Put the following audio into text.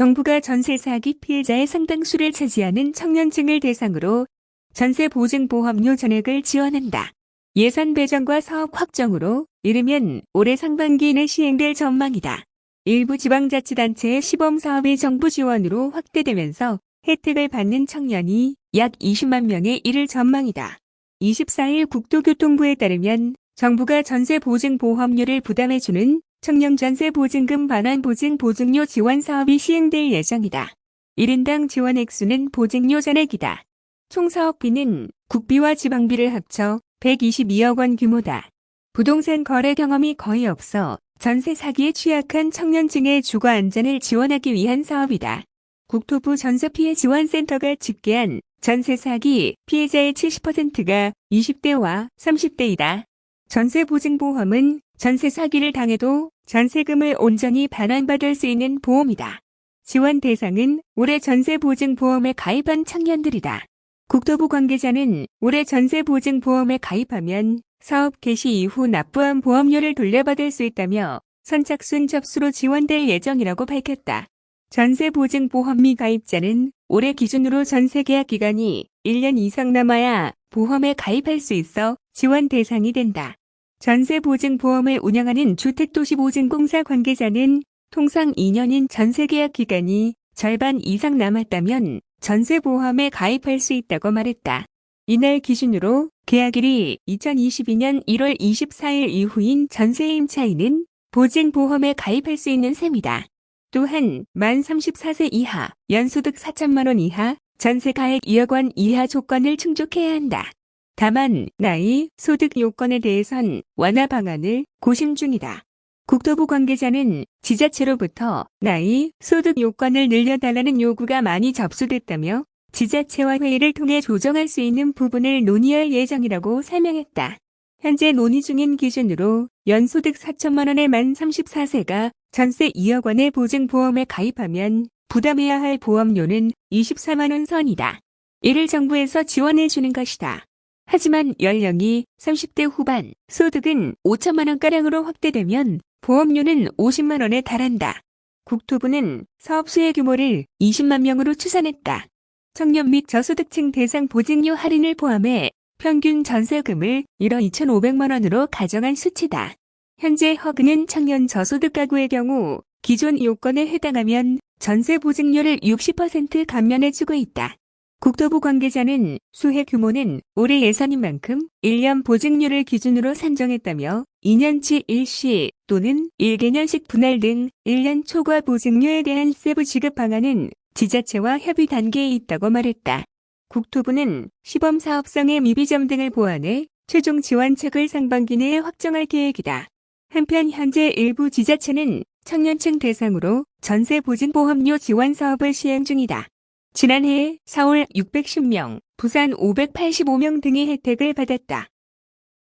정부가 전세 사기 피해자의 상당수를 차지하는 청년층을 대상으로 전세 보증 보험료 전액을 지원한다. 예산 배정과 사업 확정으로 이르면 올해 상반기에는 시행될 전망이다. 일부 지방자치단체의 시범사업이 정부 지원으로 확대되면서 혜택을 받는 청년이 약 20만 명에 이를 전망이다. 24일 국토교통부에 따르면 정부가 전세 보증 보험료를 부담해주는 청년 전세 보증금 반환 보증 보증료 지원 사업이 시행될 예정이다. 1인당 지원 액수는 보증료 전액이다. 총 사업비는 국비와 지방비를 합쳐 122억 원 규모다. 부동산 거래 경험이 거의 없어 전세 사기에 취약한 청년층의 주거 안전을 지원하기 위한 사업이다. 국토부 전세피해 지원센터가 집계한 전세 사기 피해자의 70%가 20대와 30대이다. 전세보증보험은 전세 사기를 당해도 전세금을 온전히 반환받을 수 있는 보험이다. 지원 대상은 올해 전세보증보험에 가입한 청년들이다. 국토부 관계자는 올해 전세보증보험에 가입하면 사업 개시 이후 납부한 보험료를 돌려받을 수 있다며 선착순 접수로 지원될 예정이라고 밝혔다. 전세보증보험미 가입자는 올해 기준으로 전세계약 기간이 1년 이상 남아야 보험에 가입할 수 있어 지원 대상이 된다. 전세보증보험을 운영하는 주택도시보증공사 관계자는 통상 2년인 전세계약 기간이 절반 이상 남았다면 전세보험에 가입할 수 있다고 말했다. 이날 기준으로 계약일이 2022년 1월 24일 이후인 전세임차인은 보증보험에 가입할 수 있는 셈이다. 또한 만 34세 이하, 연소득 4천만 원 이하, 전세 가액 2억 원 이하 조건을 충족해야 한다. 다만 나이, 소득 요건에 대해선 완화 방안을 고심 중이다. 국토부 관계자는 지자체로부터 나이, 소득 요건을 늘려달라는 요구가 많이 접수됐다며 지자체와 회의를 통해 조정할 수 있는 부분을 논의할 예정이라고 설명했다. 현재 논의 중인 기준으로 연소득 4천만 원의 만 34세가 전세 2억 원의 보증보험에 가입하면 부담해야 할 보험료는 24만 원 선이다. 이를 정부에서 지원해 주는 것이다. 하지만 연령이 30대 후반, 소득은 5천만 원가량으로 확대되면 보험료는 50만 원에 달한다. 국토부는 사업 수혜 규모를 20만 명으로 추산했다. 청년 및 저소득층 대상 보증료 할인을 포함해 평균 전세금을 1억 2,500만 원으로 가정한 수치다. 현재 허그는 청년 저소득 가구의 경우 기존 요건에 해당하면 전세 보증료를 60% 감면해주고 있다. 국토부 관계자는 수혜 규모는 올해 예산인 만큼 1년 보증료를 기준으로 산정했다며 2년치 일시 또는 1개년식 분할 등 1년 초과 보증료에 대한 세부 지급 방안은 지자체와 협의 단계에 있다고 말했다. 국토부는 시범사업성의 미비점 등을 보완해 최종 지원책을 상반기 내에 확정할 계획이다. 한편 현재 일부 지자체는 청년층 대상으로 전세보증보험료 지원 사업을 시행 중이다. 지난해 서울 610명, 부산 585명 등의 혜택을 받았다.